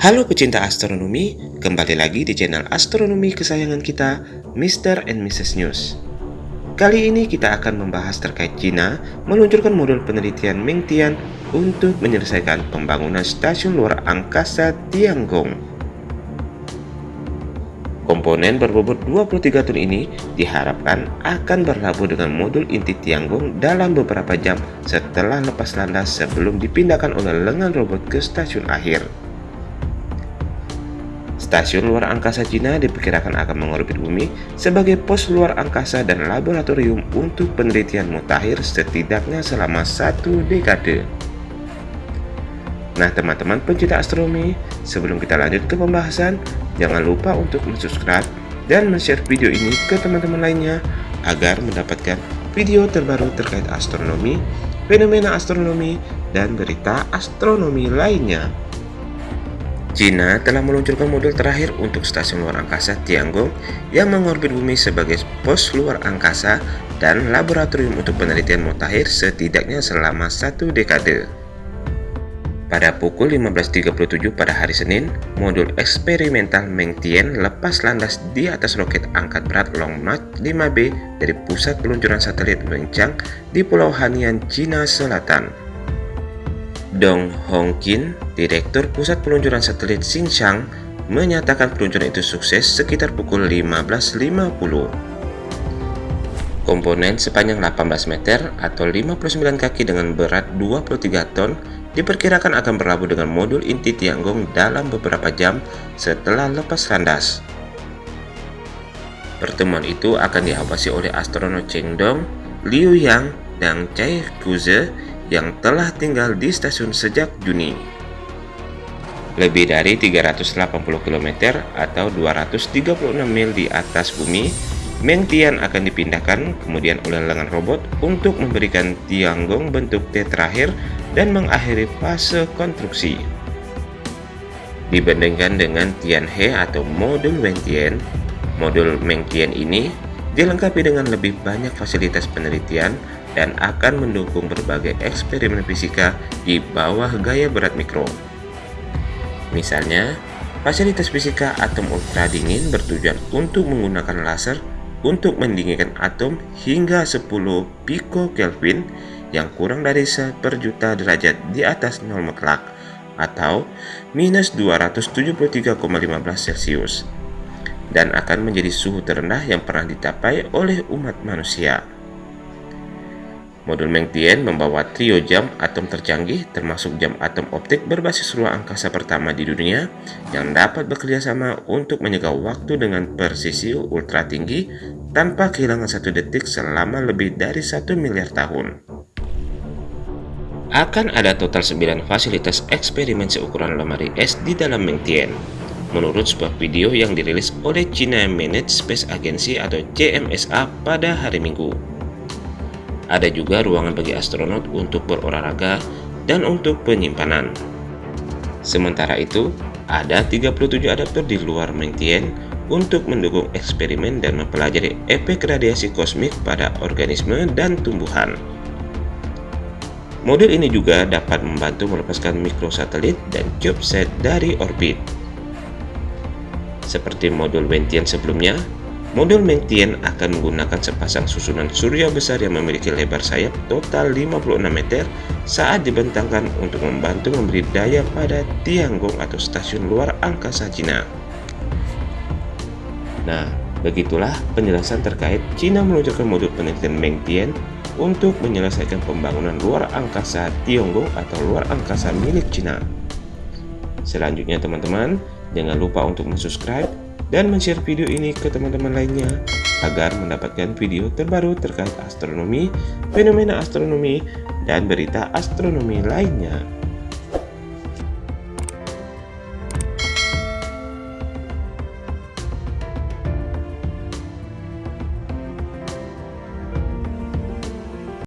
Halo pecinta astronomi, kembali lagi di channel astronomi kesayangan kita, Mr. and Mrs. News. Kali ini kita akan membahas terkait China meluncurkan modul penelitian Mengtian untuk menyelesaikan pembangunan stasiun luar angkasa Tiangong. Komponen berbobot 23 ton ini diharapkan akan berlabuh dengan modul inti Tiangong dalam beberapa jam setelah lepas landas sebelum dipindahkan oleh lengan robot ke stasiun akhir. Stasiun luar angkasa Cina diperkirakan akan mengorbit bumi sebagai pos luar angkasa dan laboratorium untuk penelitian mutakhir setidaknya selama satu dekade. Nah teman-teman pencinta astronomi, sebelum kita lanjut ke pembahasan, jangan lupa untuk subscribe dan share video ini ke teman-teman lainnya agar mendapatkan video terbaru terkait astronomi, fenomena astronomi, dan berita astronomi lainnya. China telah meluncurkan modul terakhir untuk stasiun luar angkasa Tiangong yang mengorbit bumi sebagai pos luar angkasa dan laboratorium untuk penelitian mutakhir setidaknya selama satu dekade. Pada pukul 15.37 pada hari Senin, modul eksperimental Mengtian lepas landas di atas roket angkat berat Long March 5B dari pusat peluncuran satelit Wenchang di Pulau Hainan, Cina Selatan. Dong Hongqin, Direktur Pusat Peluncuran Satelit Xinjiang, menyatakan peluncuran itu sukses sekitar pukul 15.50. Komponen sepanjang 18 meter atau 59 kaki dengan berat 23 ton diperkirakan akan berlabuh dengan modul inti Tiangong dalam beberapa jam setelah lepas landas. Pertemuan itu akan diawasi oleh astronot Cheng Dong, Liu Yang, dan Chai Kuze yang telah tinggal di stasiun sejak Juni. Lebih dari 380 km atau 236 mil di atas bumi, Mengtian akan dipindahkan kemudian oleh lengan robot untuk memberikan Tiangong bentuk T terakhir dan mengakhiri fase konstruksi. Dibandingkan dengan Tianhe atau modul Wentian, modul Mengtian ini dilengkapi dengan lebih banyak fasilitas penelitian dan akan mendukung berbagai eksperimen fisika di bawah gaya berat mikro. Misalnya, fasilitas fisika atom ultra dingin bertujuan untuk menggunakan laser untuk mendinginkan atom hingga 10 picokelvin yang kurang dari 1 per juta derajat di atas nol mutlak atau minus 273,15 Celcius dan akan menjadi suhu terendah yang pernah dicapai oleh umat manusia. Modul Mengtian membawa trio jam atom tercanggih termasuk jam atom optik berbasis ruang angkasa pertama di dunia yang dapat bekerjasama untuk menyegah waktu dengan presisi ultra tinggi tanpa kehilangan satu detik selama lebih dari satu miliar tahun. Akan ada total 9 fasilitas eksperimen seukuran lemari es di dalam Mengtian. Menurut sebuah video yang dirilis oleh China Managed Space Agency atau CMSA pada hari Minggu. Ada juga ruangan bagi astronot untuk berolahraga dan untuk penyimpanan. Sementara itu, ada 37 adaptor di luar Mengtian untuk mendukung eksperimen dan mempelajari efek radiasi kosmik pada organisme dan tumbuhan. Modul ini juga dapat membantu melepaskan mikrosatelit dan CubeSat dari orbit. Seperti modul Wentian sebelumnya, Modul Mengtian akan menggunakan sepasang susunan surya besar yang memiliki lebar sayap total 56 meter saat dibentangkan untuk membantu memberi daya pada Tiangong atau stasiun luar angkasa Cina. Nah, begitulah penjelasan terkait Cina meluncurkan modul penelitian Mengtian untuk menyelesaikan pembangunan luar angkasa Tiongkok atau luar angkasa milik Cina. Selanjutnya teman-teman, jangan lupa untuk subscribe dan share video ini ke teman-teman lainnya agar mendapatkan video terbaru terkait astronomi, fenomena astronomi, dan berita astronomi lainnya.